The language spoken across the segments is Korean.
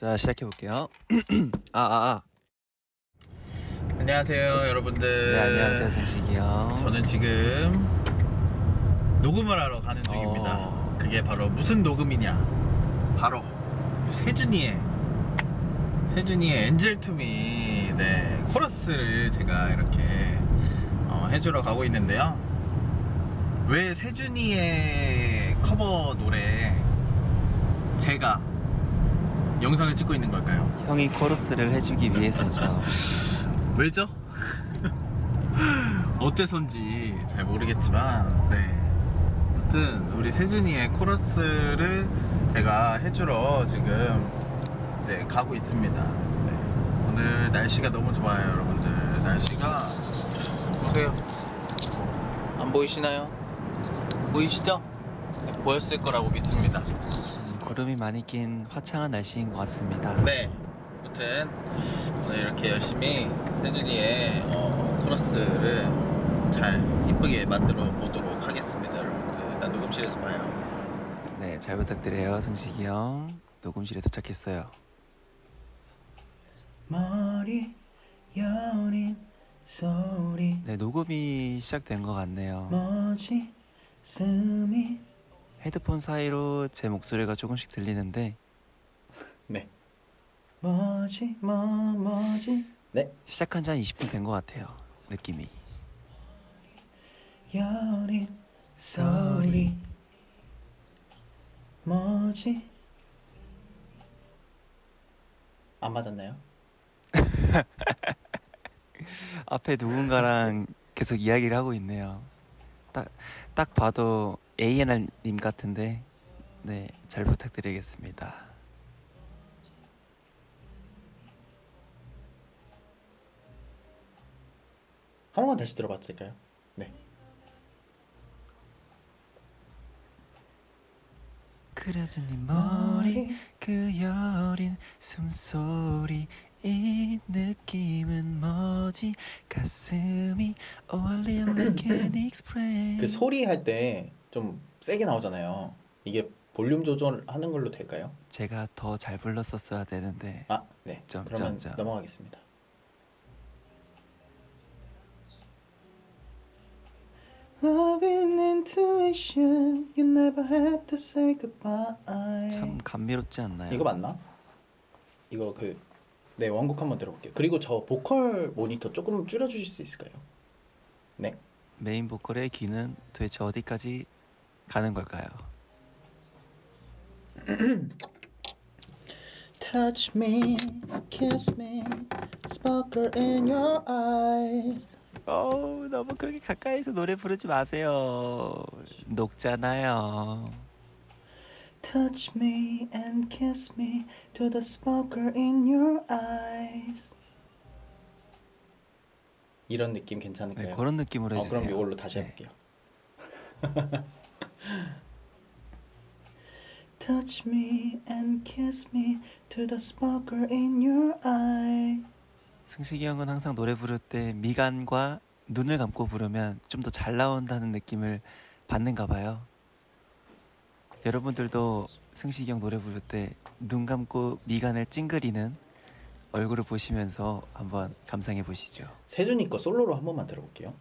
자 시작해 볼게요. 아아 아. 안녕하세요 여러분들 네 안녕하세요 승식이 형. 저는 지금 녹음을 하러 가는 중입니다 어. 그게 바로 무슨 녹음이냐 바로 세준이의 세준이의 Angel 2 Me 네 코러스를 제가 이렇게 어, 해주러 가고 있는데요 왜 세준이의 커버 노래 제가 영상을 찍고 있는 걸까요? 형이 코러스를 해주기 위해서죠. 왜죠? 어째선지 잘 모르겠지만 네 아무튼 우리 세준이의 코러스를 제가 해주러 지금 이제 가고 있습니다 네. 오늘 날씨가 너무 좋아요 여러분들 날씨가 보세요 안 보이시나요? 보이시죠? 네, 보였을 거라고 믿습니다 음, 구름이 많이 낀 화창한 날씨인 것 같습니다. 네. 아무튼 오늘 이렇게 열심히 세준이의 어, 코러스를 잘 이쁘게 만들어 보도록 하겠습니다, 여러분들. 일단 녹음실에서 봐요. 네 잘 부탁드려요 승식이 형. 녹음실에 도착했어요. 머리 여린 소리 네 녹음이 시작된 것 같네요. 뭐지 숨이 헤드폰 사이로 제 목소리가 조금씩 들리는데 네. 뭐지 뭐 뭐지 네. 시작한 지 한 20분 된 것 같아요. 느낌이. 여린 소리. 뭐지? 안 맞았나요? 앞에 누군가랑 계속 이야기를 하고 있네요. 딱, 딱 봐도 ANR님 같은데, 네, 잘 부탁드리겠습니다. 한 번만 다시 들어봐도 될까요? 네. 그려진 네 머리, 그 여린 숨소리, 이 느낌은 뭐지? 가슴이 Oh, a little like can explain. 그 소리 할 때 좀 세게 나오잖아요. 이게 볼륨 조절하는 걸로 될까요? 제가 더 잘 불렀었어야 되는데, 아, 네. 점, 그러면 점, 점. 넘어가겠습니다. Loving intuition, you never had to say goodbye. 참 감미롭지 않나요? 이거 맞나? 이거 그, 네, 원곡 한번 들어볼게요. 그리고 저 보컬 모니터 조금 줄여 주실 수 있을까요? 네. 메인 보컬의 귀는 도대체 어디까지 가는 걸까요? Touch me, kiss me, sparkle in your eyes. 어우 너무 그렇게 가까이서 노래 부르지 마세요 녹잖아요 Touch me and kiss me to the sparkle in your eyes. 이런 느낌 괜찮을까요? 네, 그런 느낌으로 어, 해주세요 그럼 이걸로 다시 네. 해볼게요. Touch me and kiss me to the sparkle in your eye. 승식이 형은 항상 노래 부를 때 미간과 눈을 감고 부르면 좀 더 잘 나온다는 느낌을 받는가 봐요 여러분들도 승식이 형 노래 부를 때 눈 감고 미간을 찡그리는 얼굴을 보시면서 한번 감상해 보시죠 세준이 거 솔로로 한 번만 들어볼게요.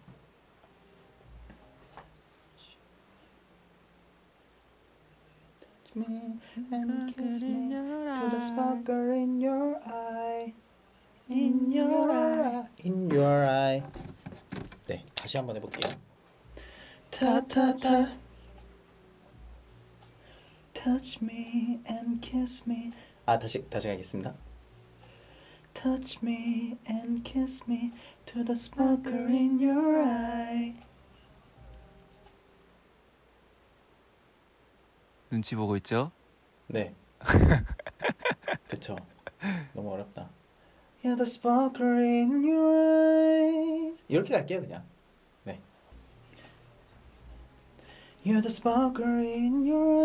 Me and kiss me to the sparkle in your eye. In your eye. In your eye. 네, 다시 한번 해볼게요. 타타타. Touch me and kiss me. 아 다시 다시 가겠습니다. Touch me and kiss me to the sparkle in your eye. 눈치 보고 있죠? 네. 그쵸. 너무 어렵다. Yeah, the sparkle in your eyes. 이렇게 갈게요, 그냥. 네. You're the sparkle in your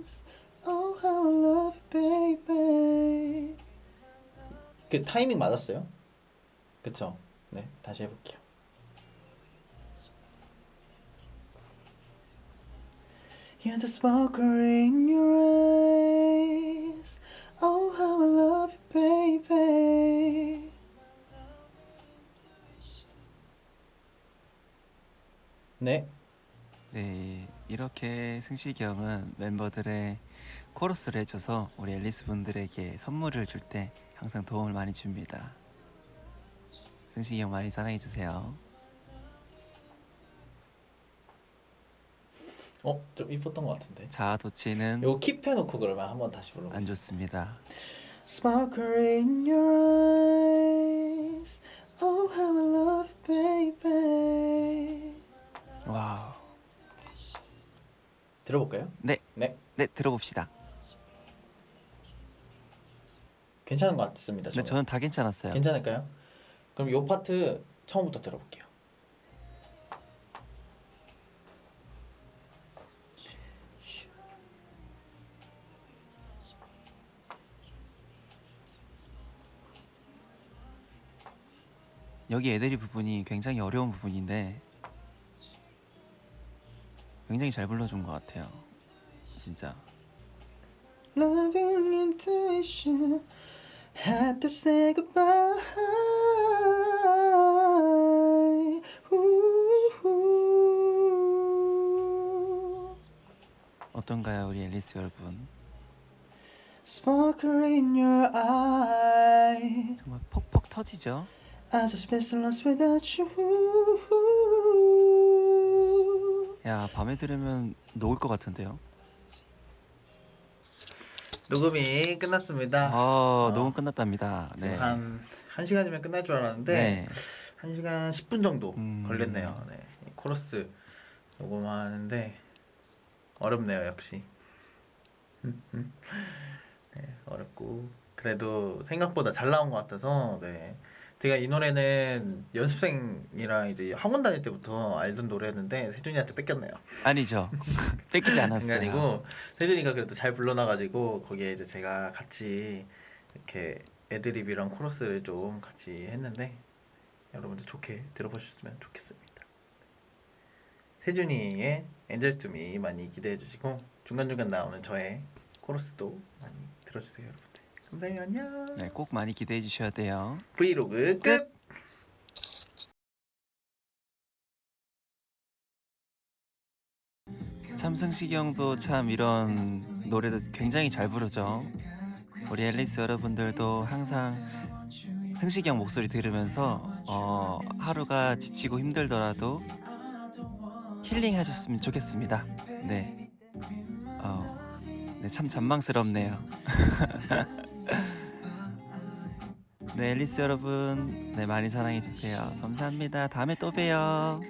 eyes. Oh, how I love you, baby. 그 타이밍 맞았어요? 그쵸? 네, 다시 해볼게요. You're the sparkle in your eyes Oh how I love you baby 네 네, 이렇게 승식이 형은 멤버들의 코러스를 해줘서 우리 앨리스 분들에게 선물을 줄 때 항상 도움을 많이 줍니다. 승식이 형 많이 사랑해주세요. 어, 좀 이뻤던 것 같은데. 자아도취는 요거 keep해놓고 그러면 한번 다시 불러. 안 좋습니다. Sparkle in your eyes. Oh, how I love you, baby. Wow. 들어볼까요? 네, 네. 네 들어봅시다. 괜찮은 것 같습니다. 네, 저는. 저는 다 괜찮았어요. 괜찮을까요? 그럼 요 파트 처음부터 들어볼게요. 여기 애들이 부분이 굉장히 어려운 부분인데 굉장히 잘 불러준 것 같아요. 진짜. Loving intuition had to say goodbye. Ooh. 어떤가요, 우리 앨리스 여러분? Sparkle in your eye. 정말 퍽퍽 터지죠? I just miss lost without you. 야, 밤에 들으면 녹을 것 같은데요? 녹음이 끝났습니다. 아, 어. 녹음 끝났답니다. 네. 한 1시간이면 끝날 줄 알았는데 네. 1시간 10분 정도 음. 걸렸네요. 네. 이 코러스 녹음하는데 어렵네요, 역시. 네, 어렵고 그래도 생각보다 잘 나온 것 같아서 네. 제가 이 노래는 연습생이랑 이제 학원 다닐 때부터 알던 노래였는데 세준이한테 뺏겼네요. 아니죠. 뺏기지 않았어요. 아니고 세준이가 그래도 잘 불러놔가지고 거기에 이제 제가 같이 이렇게 애드립이랑 코러스를 좀 같이 했는데 여러분들 좋게 들어보셨으면 좋겠습니다. 세준이의 Angel 2 Me 많이 기대해 주시고 중간중간 나오는 저의 코러스도 많이 들어주세요 여러분 들. 감사해요 안녕. 네, 꼭 많이 기대해 주셔야 돼요. 브이로그 끝. 참승식이 형도 참 이런 노래도 굉장히 잘 부르죠. 우리 앨리스 여러분들도 항상 승식이 형 목소리 들으면서 어, 하루가 지치고 힘들더라도 힐링 하셨으면 좋겠습니다. 네. 어, 네, 참 잔망스럽네요. 네, 앨리스 여러분, 네 많이 사랑해 주세요. 감사합니다. 다음에 또 봬요.